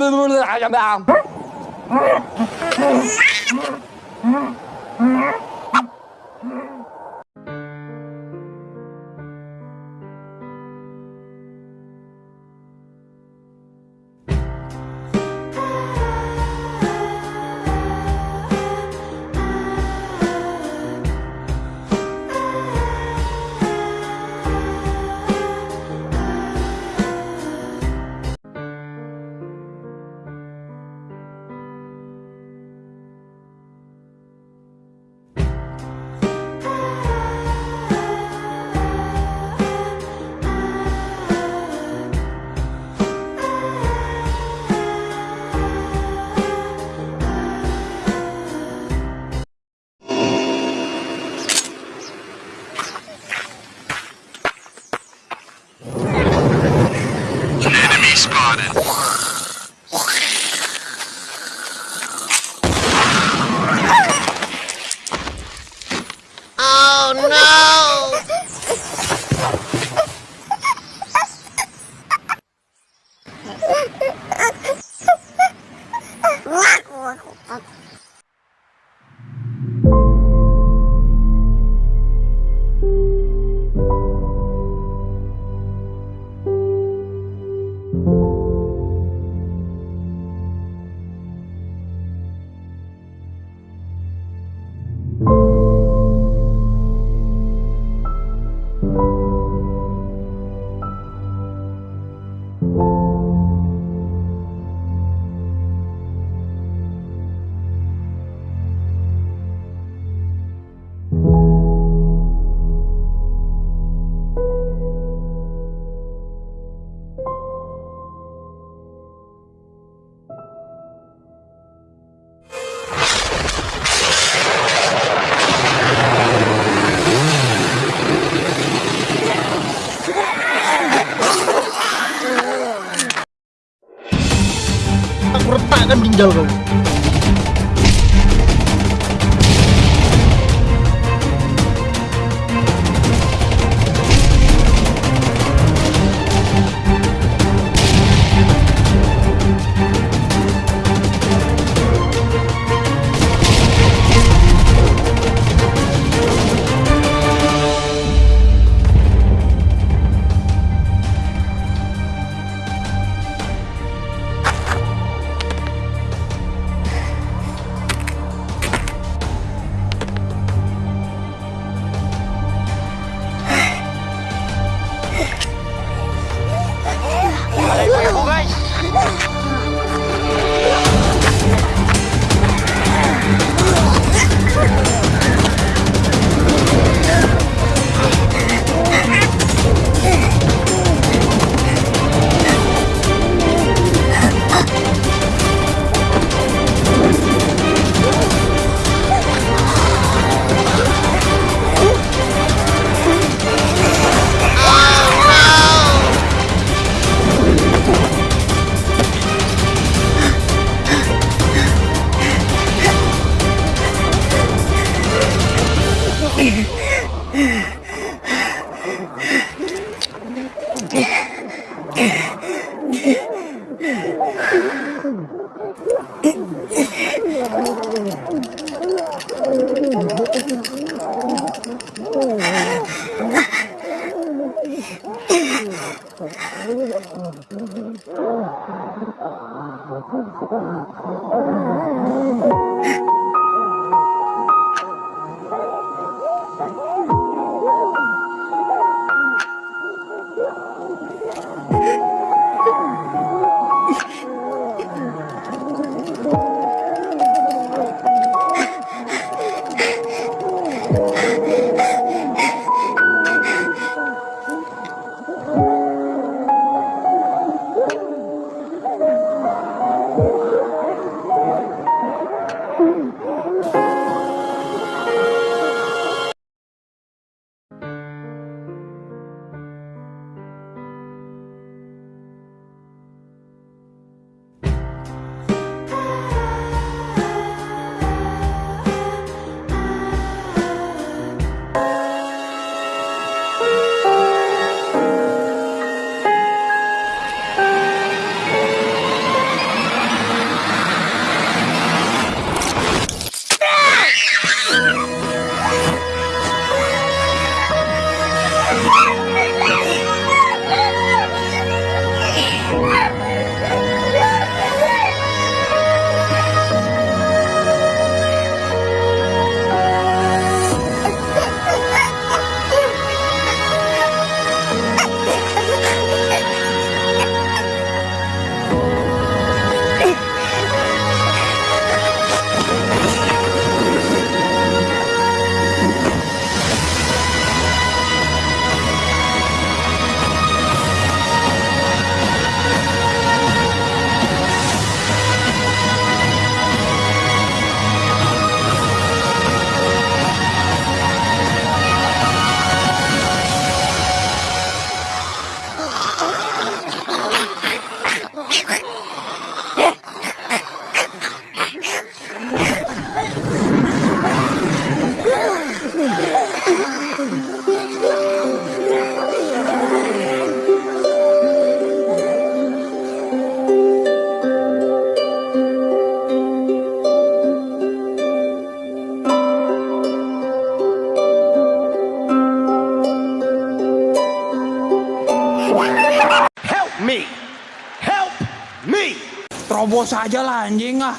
Hãy subscribe cho kênh Ghiền Mì Gõ Để không? bỏ lỡ những video hấp dẫn akan ginjal kau Woo! Yeah. Oh. Terobos aja lah anjing ah.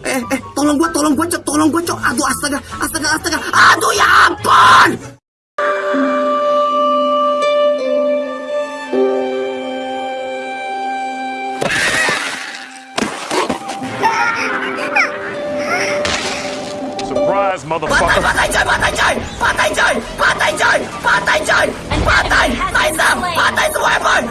Eh, eh, tolong gua, tolong gua, cok, tolong gua, cok. Aduh, astaga, astaga, astaga. Aduh, ya ampun! ass, motherfucker! Patay, patay dyan! Patay dyan! Patay dyan! Patay dyan! Patay! Liza! Patay sa weapon!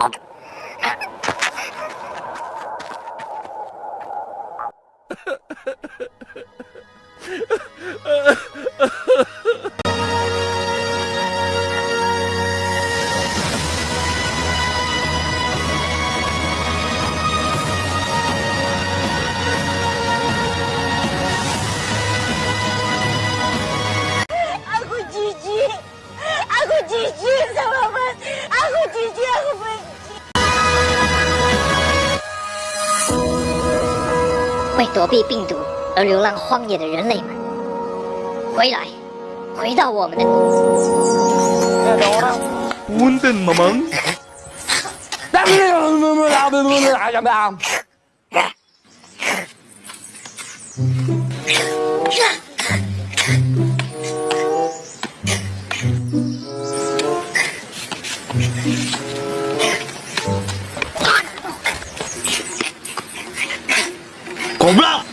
Ad. 躲避病毒而流浪荒野的人类们，回来，回到我们的 고블라